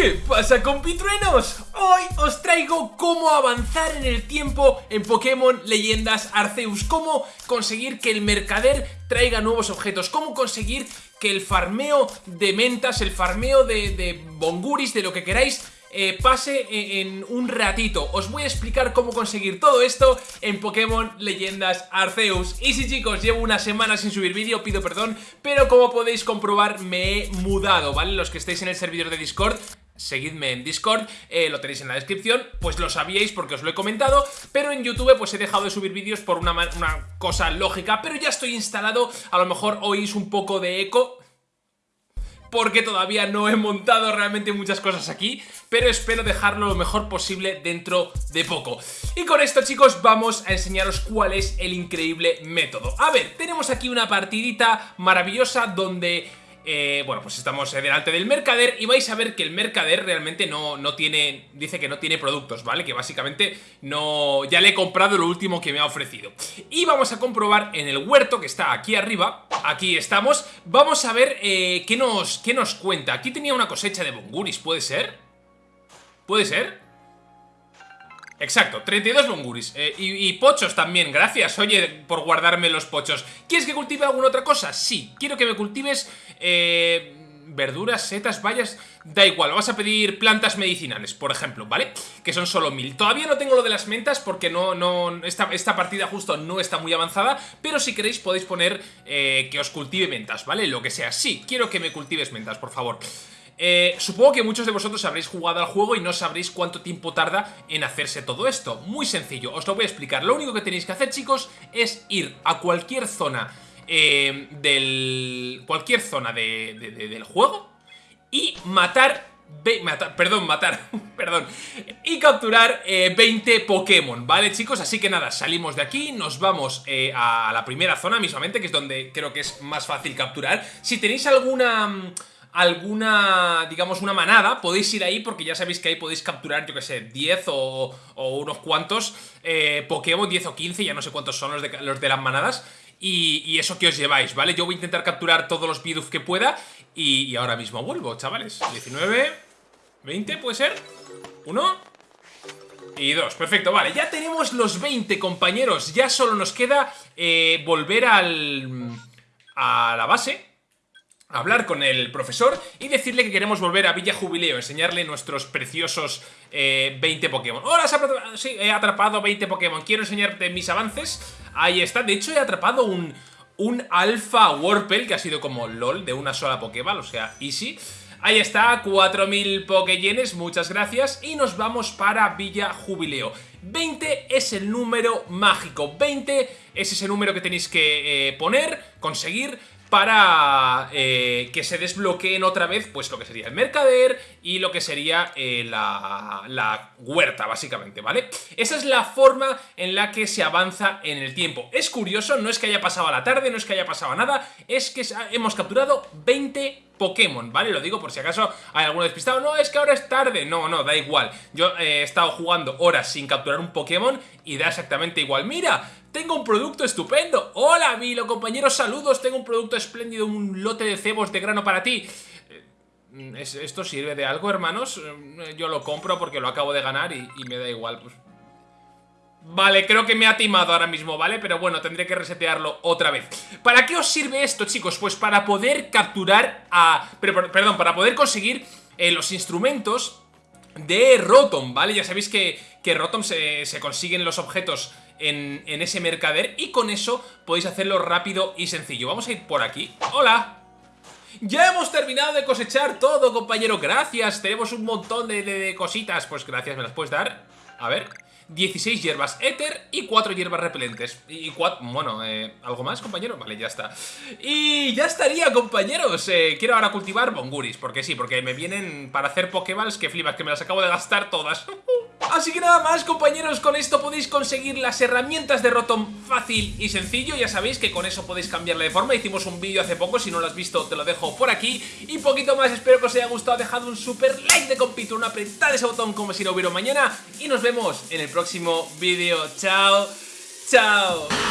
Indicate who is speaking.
Speaker 1: ¿Qué pasa compitruenos? Hoy os traigo cómo avanzar en el tiempo en Pokémon Leyendas Arceus Cómo conseguir que el mercader traiga nuevos objetos Cómo conseguir que el farmeo de mentas, el farmeo de, de bonguris, de lo que queráis eh, pase en un ratito. Os voy a explicar cómo conseguir todo esto en Pokémon Leyendas Arceus. Y si chicos, llevo una semana sin subir vídeo, pido perdón, pero como podéis comprobar me he mudado, ¿vale? Los que estéis en el servidor de Discord, seguidme en Discord, eh, lo tenéis en la descripción, pues lo sabíais porque os lo he comentado, pero en YouTube pues he dejado de subir vídeos por una, una cosa lógica, pero ya estoy instalado, a lo mejor oís un poco de eco, porque todavía no he montado realmente muchas cosas aquí, pero espero dejarlo lo mejor posible dentro de poco. Y con esto chicos vamos a enseñaros cuál es el increíble método. A ver, tenemos aquí una partidita maravillosa donde eh, bueno, pues estamos eh, delante del mercader y vais a ver que el mercader realmente no, no, tiene, dice que no tiene productos, ¿vale? Que básicamente no, ya le he comprado lo último que me ha ofrecido. Y vamos a comprobar en el huerto que está aquí arriba, aquí estamos, vamos a ver eh, qué, nos, qué nos cuenta. Aquí tenía una cosecha de bonguris, ¿puede ser? ¿Puede ser? Exacto, 32 bonguris eh, y, pochos también, gracias, oye, por guardarme los pochos ¿Quieres que cultive alguna otra cosa? Sí, quiero que me cultives eh, verduras, setas, bayas Da igual, vas a pedir plantas medicinales, por ejemplo, ¿vale? Que son solo mil Todavía no tengo lo de las mentas porque no, no, esta, esta partida justo no está muy avanzada Pero si queréis podéis poner eh, que os cultive mentas, ¿vale? Lo que sea, sí, quiero que me cultives mentas, por favor eh, supongo que muchos de vosotros habréis jugado al juego y no sabréis cuánto tiempo tarda en hacerse todo esto. Muy sencillo, os lo voy a explicar. Lo único que tenéis que hacer, chicos, es ir a cualquier zona eh, del... cualquier zona del juego y matar perdón, matar, perdón Y capturar 20 eh, Pokémon, ¿vale chicos? Así que nada, salimos de aquí, nos vamos a la primera zona mismamente Que es donde creo que es más fácil capturar Si tenéis alguna alguna, digamos, una manada, podéis ir ahí porque ya sabéis que ahí podéis capturar, yo que sé, 10 o, unos cuantos eh, Pokémon, 10 o 15, ya no sé cuántos son los de, los de las manadas, y, eso que os lleváis, ¿vale? Yo voy a intentar capturar todos los Bidoof que pueda y, ahora mismo vuelvo, chavales. 19, 20, ¿puede ser? 1 y 2, perfecto, vale, ya tenemos los 20 compañeros, ya solo nos queda eh, volver al... a la base hablar con el profesor y decirle que queremos volver a Villa Jubileo, enseñarle nuestros preciosos 20 eh, Pokémon. ¡Hola! Sí, he atrapado 20 Pokémon. Quiero enseñarte mis avances. Ahí está. De hecho, he atrapado un, un Alpha Warpel, que ha sido como LOL, de una sola Pokéball, o sea, easy. Ahí está, 4000 Pokéyenes, muchas gracias. Y nos vamos para Villa Jubileo. 20 es el número mágico, 20 es ese número que tenéis que eh, poner, conseguir para eh, que se desbloqueen otra vez pues lo que sería el mercader y lo que sería eh, la, la, huerta básicamente, ¿vale? Esa es la forma en la que se avanza en el tiempo. Es curioso, no es que haya pasado la tarde, no es que haya pasado nada, es que hemos capturado 20 Pokémon, ¿vale? Lo digo por si acaso hay alguno despistado. No, es que ahora es tarde. No, no, da igual. Yo he estado jugando horas sin capturar un Pokémon y da exactamente igual. ¡Mira! Tengo un producto estupendo. Hola, Milo, compañeros, saludos. Tengo un producto espléndido, un lote de cebos de grano para ti. Eh, ¿Esto sirve de algo, hermanos? Eh, yo lo compro porque lo acabo de ganar y, y me da igual. Pues Vale, creo que me ha timado ahora mismo, ¿vale? Pero bueno, tendré que resetearlo otra vez ¿Para qué os sirve esto, chicos? Pues para poder capturar a... perdón, para poder conseguir eh, los instrumentos de Rotom, ¿vale? Ya sabéis que, que Rotom se, consiguen los objetos en, en ese mercader Y con eso podéis hacerlo rápido y sencillo Vamos a ir por aquí ¡Hola! Ya hemos terminado de cosechar todo, compañero, gracias Tenemos un montón de, de cositas Pues gracias, ¿me las puedes dar? A ver 16 hierbas éter y 4 hierbas repelentes. Y 4, bueno, eh, ¿algo más, compañero? Vale, ya está. Y ya estaría, compañeros. Eh, quiero ahora cultivar bonguris, porque sí, porque me vienen para hacer pokeballs que flipas, que me las acabo de gastar todas. Así que nada más compañeros, con esto podéis conseguir las herramientas de Rotom fácil y sencillo. Ya sabéis que con eso podéis cambiarle de forma. Hicimos un vídeo hace poco, si no lo has visto te lo dejo por aquí. Y poquito más, espero que os haya gustado. Dejad un super like de compito, una apretada ese botón como si no hubiera mañana. Y nos vemos en el próximo vídeo, chao, chao